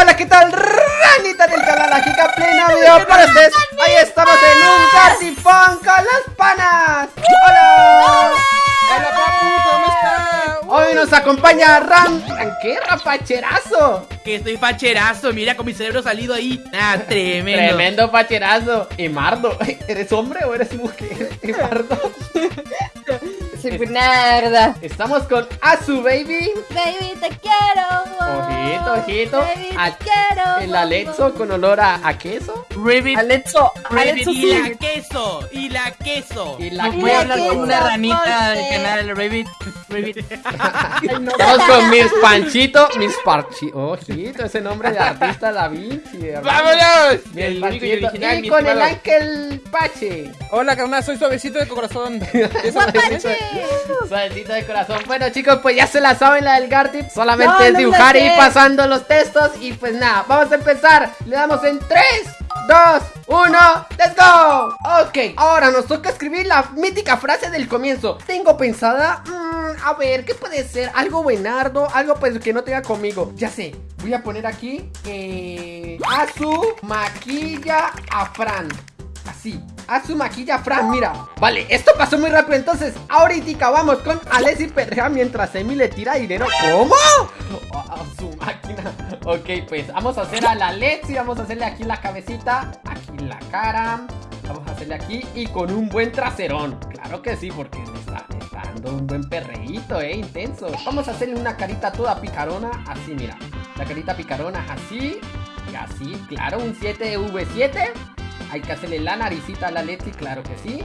hola, ¿qué tal? Ranita del canal Ajica Pleno video para ustedes Ahí estamos en un cartifón con las panas ¡Hola! Hola papu, ¿cómo está? Hoy nos acompaña Ram... ¿Qué? ¡Rapacherazo! Que estoy facherazo, mira con mi cerebro salido ahí Ah, tremendo Tremendo facherazo Y Mardo, ¿eres hombre o eres mujer? Y Mardo Bernarda. Estamos con Azu Baby. Baby, te quiero. Ojito, ojito. Baby, te A- quiero. El Alexo con olor a, a queso. Ribbit, Alexo, Ribbit Alexo y la queso, y la queso. Y la No voy a hablar con una ranita del canal Ribbit No. Estamos con Miss Panchito Miss Parchi Ojito, ese nombre de artista Da Vinci hermano. ¡Vámonos! Miss El único y Panchito. original, Y mi con el estimado. Ángel Pache Hola, carnal, soy suavecito de corazón. Eso Guapache. Suavecito de corazón Bueno chicos, pues ya se la saben la del Gartip Solamente No, es no me dibujar la y sé. pasando los textos Y pues nada, vamos a empezar Le damos en 3, 2, 1 ¡Let's go! Ok, ahora nos toca escribir la mítica frase del comienzo. Tengo pensada, mm, a ver, ¿qué puede ser? Algo buenardo, algo pues que no tenga conmigo Ya sé, voy a poner aquí eh, A su maquilla a Fran. Así, a su maquilla Fran, mira. Vale, esto pasó muy rápido Entonces, ahorita vamos con Alessi Perrea Mientras Emi le tira dinero. ¿Cómo? A, su máquina. Ok, pues vamos a hacer a la Alexi Vamos a hacerle aquí la cabecita La cara. Vamos a hacerle aquí y con un buen traserón. Claro que sí, porque está, le está dando un buen perreíto, eh, intenso. Vamos a hacerle una carita toda picarona Así, mira. La carita picarona así Y así, claro, un 7V7 hay que hacerle la naricita a la Lexi, claro que sí.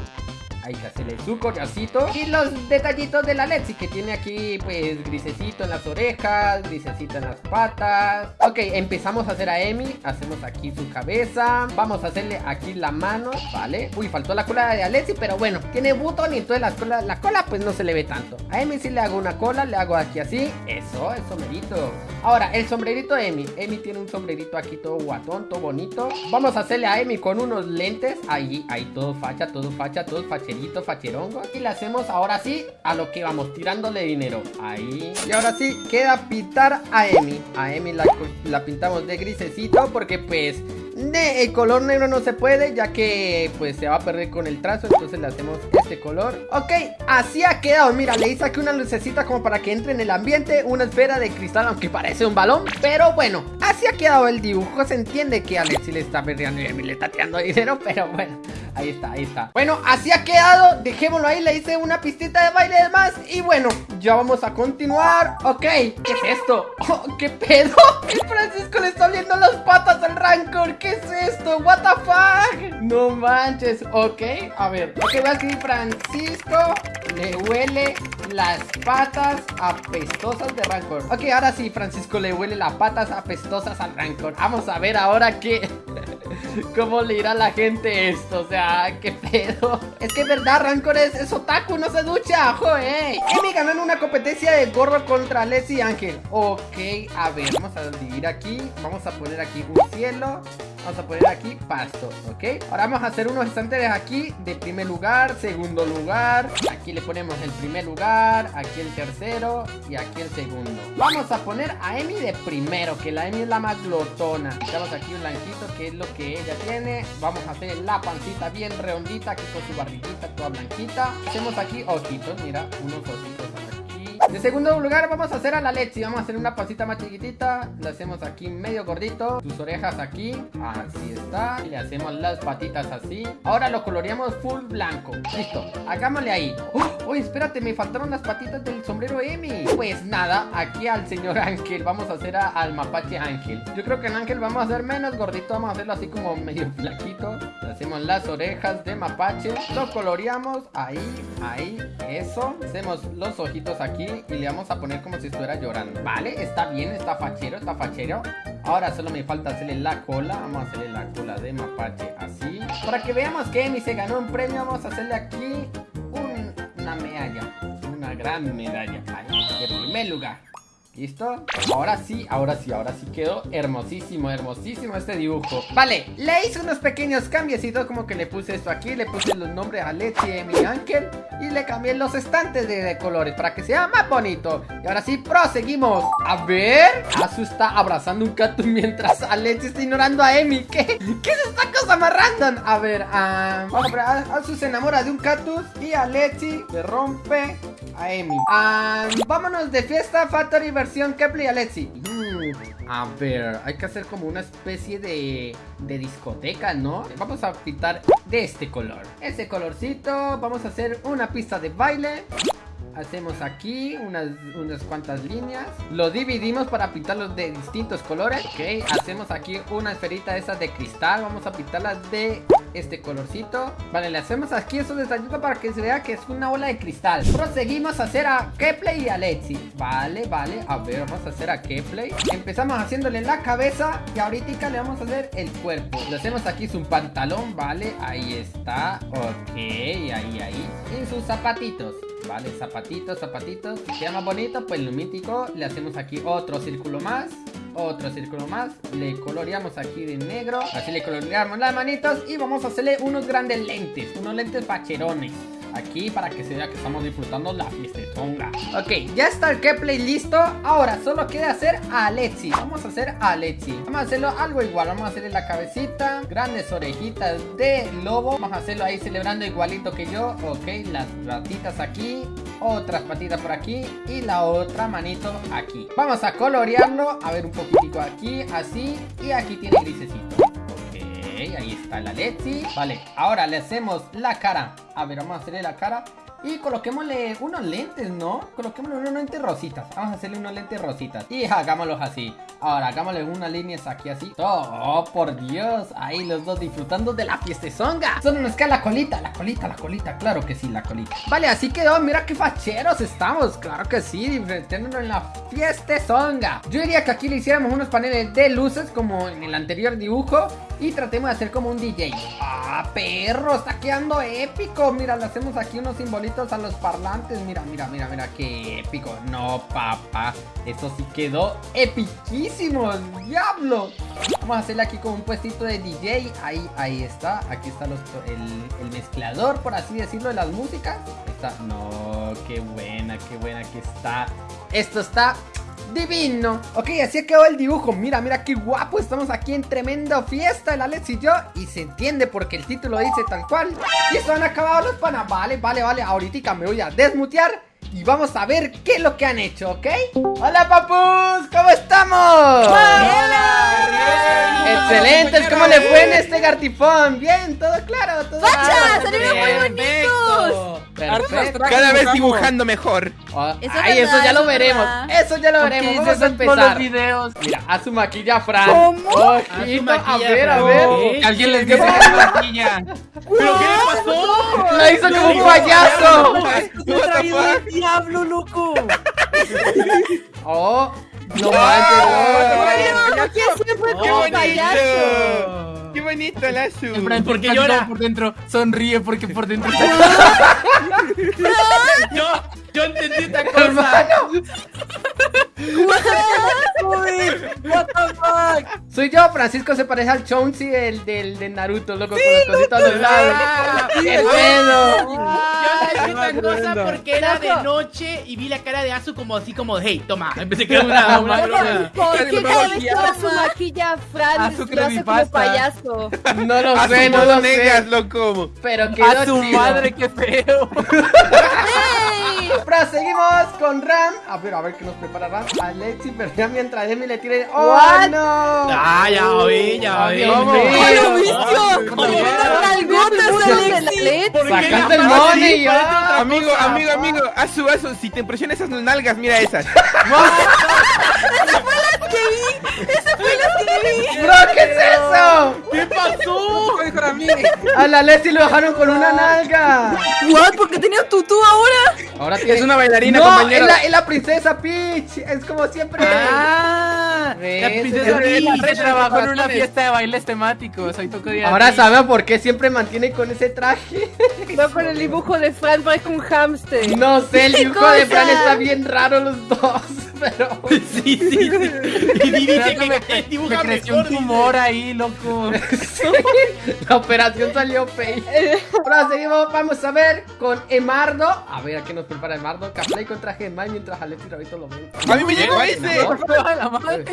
Hay que hacerle su collarcito Y los detallitos de la Lexi Que tiene aquí pues grisecito en las orejas Grisecito en las patas. Ok, empezamos a hacer a Emi. Hacemos aquí su cabeza. Vamos a hacerle aquí la mano, ¿vale? Uy, faltó la cola de Alexi Pero bueno, tiene button y entonces la cola, la cola pues no se le ve tanto. A Emi sí le hago una cola, le hago aquí así. Eso, el sombrerito. Ahora, el sombrerito de Emi. Emi tiene un sombrerito aquí todo guatón, todo bonito. Vamos a hacerle a Emi con unos lentes. Ahí, ahí todo facha, todo facha, todo Y le hacemos ahora sí a lo que vamos, tirándole dinero. Ahí. Y ahora sí, queda pintar a Emi. A Emi la, la pintamos de grisecito porque pues de el color negro no se puede ya que pues se va a perder con el trazo Entonces le hacemos este color. Ok, así ha quedado, mira, le hice aquí una lucecita como para que entre en el ambiente Una esfera de cristal aunque parece un balón Pero bueno, así ha quedado el dibujo. Se entiende que Alexi le está perdiendo y mí le está tirando dinero Pero bueno, ahí está, ahí está. Bueno, así ha quedado, dejémoslo ahí, le hice una pistita de baile más. Y bueno, ya vamos a continuar. Ok, ¿qué es esto? Oh, ¿Qué pedo? Francisco le está oliendo las patas al Rancor. ¿Qué es esto? What the fuck? No manches, ok A ver, ok, voy a escribir Francisco Le huele las patas apestosas de Rancor. Ok, ahora sí, Francisco le huele las patas apestosas al Rancor. Vamos a ver ahora qué ¿Cómo le irá a la gente esto? O sea, ¿qué pedo? Es que es verdad, Rancor es, es otaku, no se ducha, joder Emi ganó en una competencia de gorro contra Leslie Ángel Ok, a ver, vamos a dividir aquí Vamos a poner aquí un cielo Vamos a poner aquí pasto, ¿ok? Ahora vamos a hacer unos estantes aquí de primer lugar, segundo lugar. Aquí le ponemos el primer lugar, aquí el tercero y aquí el segundo. Vamos a poner a Emi de primero, que la Emi es la más glotona. Damos aquí un blanquito, que es lo que ella tiene. Vamos a hacer la pancita bien redondita, aquí con su barriguita toda blanquita. Hacemos aquí ojitos, mira, unos ojitos de segundo lugar vamos a hacer a la Lexi Vamos a hacer una pancita más chiquitita. Le hacemos aquí medio gordito. Sus orejas aquí. Así está. Y le hacemos las patitas así. Ahora lo coloreamos full blanco. Listo. Hagámosle ahí. ¡Oh! Oye, espérate, me faltaron las patitas del sombrero Emi. Pues nada, aquí al señor Ángel. Vamos a hacer a- al mapache Ángel. Yo creo que en Ángel vamos a hacer menos gordito. Vamos a hacerlo así como medio flaquito. Le hacemos las orejas de mapache. Lo coloreamos ahí, ahí. Eso. Hacemos los ojitos aquí y le vamos a poner como si estuviera llorando Vale, está bien, está fachero, está fachero. Ahora solo me falta hacerle la cola Vamos a hacerle la cola de mapache así. Para que veamos que Emi se ganó un premio Vamos a hacerle aquí un- una medalla Una gran medalla Ahí, de primer lugar ¿Listo? Ahora sí, ahora sí, ahora sí quedó hermosísimo, hermosísimo este dibujo Vale, le hice unos pequeños cambiecitos Como que le puse esto aquí, le puse los nombres a Leti y mi ángel Y le cambié los estantes de, colores para que sea más bonito Y ahora sí, proseguimos A ver, Azu está abrazando un cactus mientras Alexi está ignorando a Emi ¿Qué? ¿Qué es esta cosa más random? A ver, ah, a ver, Azu se enamora de un cactus Y Alexi le rompe a Emi Ah, Vámonos de fiesta, Factory versión Kepler y Alexi. Mm, A ver, hay que hacer como una especie de, discoteca, ¿no? Vamos a pintar de este color. Ese colorcito, vamos a hacer una pista de baile. Hacemos aquí unas, unas cuantas líneas. Lo dividimos para pintarlos de distintos colores. Ok, hacemos aquí una esferita esa de cristal. Vamos a pintarla de este colorcito. Vale, le hacemos aquí esos detallitos para que se vea que es una bola de cristal. Proseguimos a hacer a Kepley y a Lexi. Vale, vale, a ver, vamos a hacer a Kepley. Empezamos haciéndole la cabeza Y ahorita le vamos a hacer el cuerpo. Le hacemos aquí su pantalón, vale, ahí está. Ok, ahí, ahí. Y sus zapatitos. Vale, zapatitos, zapatitos. Queda más bonito, pues lo mítico Le hacemos aquí otro círculo más otro círculo más, le coloreamos aquí de negro. Así le coloreamos las manitos Y vamos a hacerle unos grandes lentes Unos lentes facherones Aquí para que se vea que estamos disfrutando la fiestetonga. Ok, ya está el gameplay listo. Ahora solo queda hacer a Alexi. Vamos a hacer a Alexi. Vamos a hacerlo algo igual. Vamos a hacerle la cabecita Grandes orejitas de lobo. Vamos a hacerlo ahí celebrando igualito que yo. Ok, las patitas aquí Otras patitas por aquí Y la otra manito aquí. Vamos a colorearlo A ver un poquitico aquí, así Y aquí tiene grisecito ahí está la Lexi Vale, ahora le hacemos la cara. A ver, vamos a hacerle la cara. Y coloquémosle unos lentes, ¿no? Coloquémosle unos lentes rositas. Vamos a hacerle unos lentes rositas. Y hagámoslos así. Ahora hagámosle unas líneas aquí así. Oh, por Dios. Ahí los dos disfrutando de la fiestezonga Solo nos queda la colita, la colita, la colita. Claro que sí, la colita. Vale, así quedó. Mira qué facheros estamos. Claro que sí, divirtiéndonos en la fiestezonga Yo diría que aquí le hiciéramos unos paneles de luces Como en el anterior dibujo Y tratemos de hacer como un DJ Ah, perro, está quedando épico Mira, le hacemos aquí unos simbolitos a los parlantes. Mira, mira, mira, mira, qué épico. No, papá. Eso sí quedó epiquísimo. ¡Diablo! Vamos a hacerle aquí como un puestito de DJ. Ahí, ahí está. Aquí está el, el, mezclador, por así decirlo, de las músicas. está. No, qué buena, qué buena que está. Esto está divino Ok, así quedó el dibujo Mira, mira qué guapo Estamos aquí en tremenda fiesta El Alex y yo Y se entiende porque el título dice tal cual Y esto han acabado los panas Vale, vale, vale Ahorita me voy a desmutear y vamos a ver qué es lo que han hecho, ¿ok? ¡Hola, papus! ¿Cómo estamos? ¡Hola! ¡Excelentes! ¿Cómo le fue en este gartifón? Bien, todo claro, todo ¡Pacha! ¡Salieron muy bonitos! Perfecto. Cada vez dibujando mejor. Oh, Eso ay, es eso ya lo veremos. verdad. Eso ya lo veremos. Vamos a empezar. los videos. Mira, a su maquilla Fran. ¿Cómo? Ojito, A a, su maquilla, ver, a ver. ¿Qué? Alguien les dice que la maquilla. ¿Pero qué le pasó? La hizo como un payaso. Me traído el diablo, loco. Oh, no manches. ¿Por qué siempre ¡Qué como payaso? bonito! ¡Qué bonito el azul! Fran, ¿Por qué está llora? todo por dentro. Sonríe porque por dentro Yo, yo entendí esta cosa. What the fuck? soy yo, Francisco se parece al Chauncey del, del, de Naruto, loco, con los cositos a los lados. ¡Qué pedo! Yo entendí esta cosa porque era de Loco. noche y vi la cara de Azu como así como, hey, toma. Empecé que era una, una broma. ¿Por qué cada vez que su maquilla Fran lo hace como payaso? No lo sé, no lo negas, sé. lo como. Pero quedó A su madre, qué feo. Proseguimos con Ram. A ver, a ver qué nos prepara Ram. Alexi, pero ya mientras Emi le tire. ¡Oh, What? no! Ah, ya oí, ya oí. Dios ¿Cómo? ¡Lo no, visto! ¿cómo? ¡Nalgotas, Alexi! ¿Por qué Sacando el money, Amigo, amigo, amigo, Azu, Azu, si te impresionan esas nalgas, mira esas. ¡Bro, qué es eso! ¿Qué pasó? ¿Qué dijo a la Leslie lo dejaron con una nalga. ¿What? ¿Por qué tenía tutú ahora? Ahora tiene... Es una bailarina, no, compañero. Es la, es la princesa Peach. Es como siempre. Ah, la princesa Es- Peach trabajó en una fiesta de bailes temáticos. Hoy tocó día. Ahora saben por qué siempre mantiene con ese traje. No con el dibujo de Fran parece un hámster. No sé, el dibujo cosa? de Fran está bien raro los dos. Pero... Sí, sí, sí. Y dice que me, que me dibuja creció mejor. un tumor ahí, loco. La operación salió fail. Proseguimos, vamos a ver con Emardo. A ver, ¿a qué nos prepara Emardo? Caplay contra Gemay mientras Alex y Rabito lo ven. A mí me llegó ese.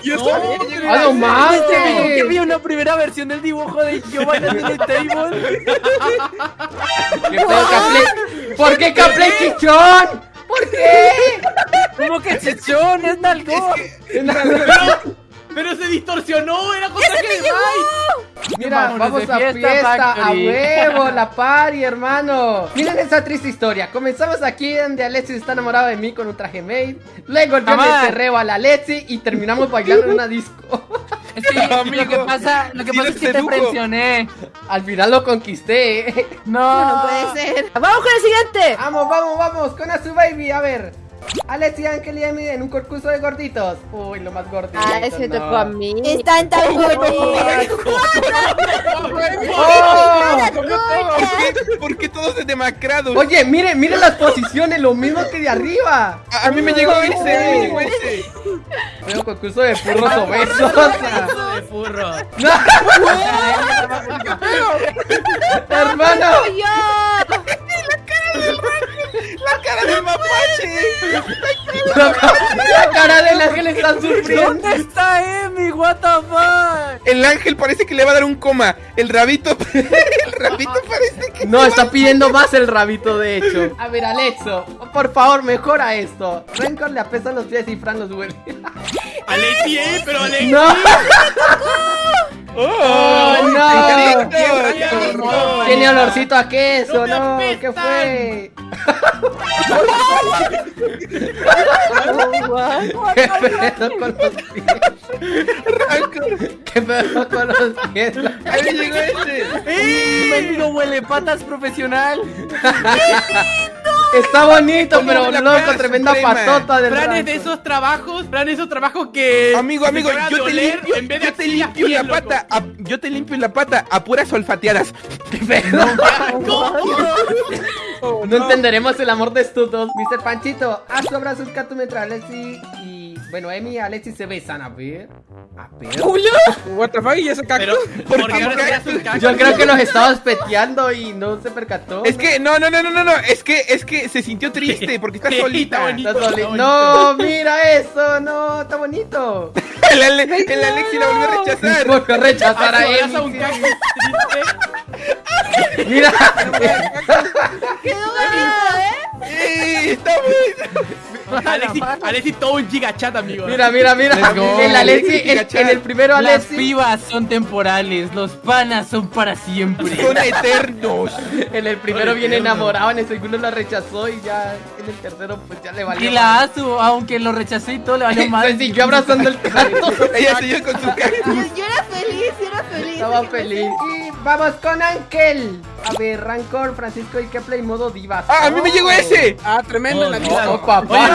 Yo No, también me llegó ¡Ah, no manches! Que vi una primera versión del dibujo de yo bailando en el table. ¿Qué? ¿Por qué Caplay chichón? ¿Por qué? Como que chichón, es nalgón. Pero se distorsionó, era contra Gemay. Mira, Vámonos vamos de a fiesta, fiesta, a huevo, la party, hermano. Miren esa triste historia. Comenzamos aquí donde Alexis está enamorado de mí con un traje made. Luego yo le cerreo a la Alexi y terminamos bailando en una disco. Es que lo que Amigo, pasa, lo que pasa es que te presioné. Al final lo conquisté. No, No puede ser. Vamos con el siguiente. Vamos, vamos, vamos, con a su baby, a ver. Alexi, Ángel y Emi en un concurso de gorditos. Uy, lo más gordito. Ah, ese no. tocó a mí. Están tan. ¡Oh! ¿Por qué, por qué todos de demacrados? Oye, miren, miren las posiciones, lo mismo que de arriba. A, a mí me llegó ese, a mí me llegó ese. Veo concurso de furros obesos. Eso de furro. ¡No! ¡Hermano! La cara del mapache. La cara del ángel está sufriendo. ¿Dónde está Emi? What the fuck? El ángel parece que le va a dar un coma. El rabito, el rabito parece que. No, está pidiendo más el rabito, de hecho. A ver, Alexo, por favor, mejora esto. Rencor le apestan los pies y Fran los huele. Alexi, eh, pero Alexi. ¡No! ¡Oh! no! ¡Qué Tiene olorcito a queso, ¡No no, ¿qué fue? ¿Qué pedo con los pies? ¿Qué pedo con los pies? Ahí me llegó ese. Mendigo huele patas profesional. Está bonito, Como pero loco, tremenda suprema. patota del Fran es de esos trabajos, Fran es esos trabajos que. Amigo, amigo, yo te limpio, en vez de yo te limpio la loco. pata, a- yo te limpio la pata a puras olfateadas. No entenderemos el amor de estos dos. Mr. Panchito, haz tu abrazo mientras Alexi y. Bueno, Emi y Alexi se besan. A ver. A ver. What the fuck, ¿y ese cactus? ¿Por ¿por qué no cactus? Yo creo que los estaba espeteando y no se percató. Es que, no, no, no, no, no, no, es que, es que se sintió triste porque está solita. está bonito. Está soli- bonito. No, mira eso, no, está bonito. El, Ale- el Alexi la volvió a rechazar. Volvió a rechazar a Abraza Emi. Mira, Quedó bonito, ¿eh? ¡Eh, está bueno! Alexi, Alexi todo un gigachat, amigo. mira, mira, mira. El Alexi, en, el primero Las Alexi, pibas son temporales, los panas son para siempre. Son eternos. en el primero viene enamorado, en el segundo la rechazó y ya en el tercero pues ya le valió. Y la Azu, aunque lo rechacé y todo, le valió mal. Se siguió abrazando el gato. Ella siguió con su cactus. Yo, yo era feliz, yo era feliz. Estaba feliz. Y vamos con Ángel. A ver, Rancor, Francisco y Keplay modo divas. ¡Ah, a mí me llegó ese! Ah, tremendo en la Oh, lista. Oh, papá.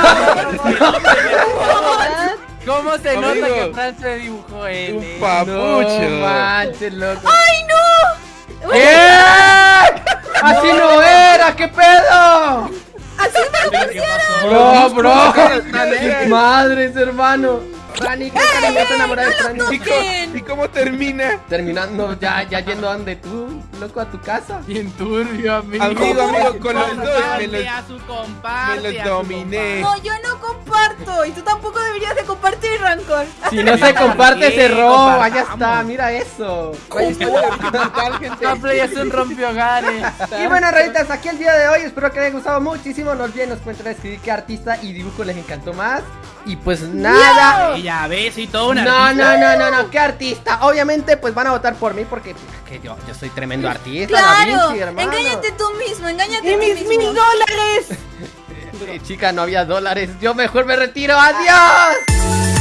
¿Cómo se nota que Fran se dibujó él? Un eh? papucho. No manches, loco. ¡Ay, no! ¿Qué? Así no era, ¿qué pedo? Así me lo ¿Qué pasó? Bro, bro. Madres, hermano. Rani, ¿qué tal? ¿Ya te enamoras de? ¿Y cómo, y cómo termina? Terminando ya, ya yendo donde tú, loco, a tu casa. Bien turbio, amigo. Amigo, amigo, con los dos me los, a su me los a su dominé. No, yo no comparto. Y tú tampoco deberías de compartir, Rancor. Si no se comparte, se roba. Ya está, mira eso. Gameplay es un rompehogares. Y bueno, rayitas, aquí el día de hoy. Espero que les haya gustado muchísimo. No olviden, nos cuenten escribir qué artista y dibujo les encantó más. Y pues nada. Y ya ves, y todo una No, no, no, no, no, ¿qué artista? Obviamente, pues van a votar por mí porque que yo, yo soy tremendo artista. Claro. Vinci, hermano. Engáñate tú mismo, engáñate ¡Y tú mis mismo. mil dólares! Eh, chica, no había dólares. Yo mejor me retiro. ¡Adiós!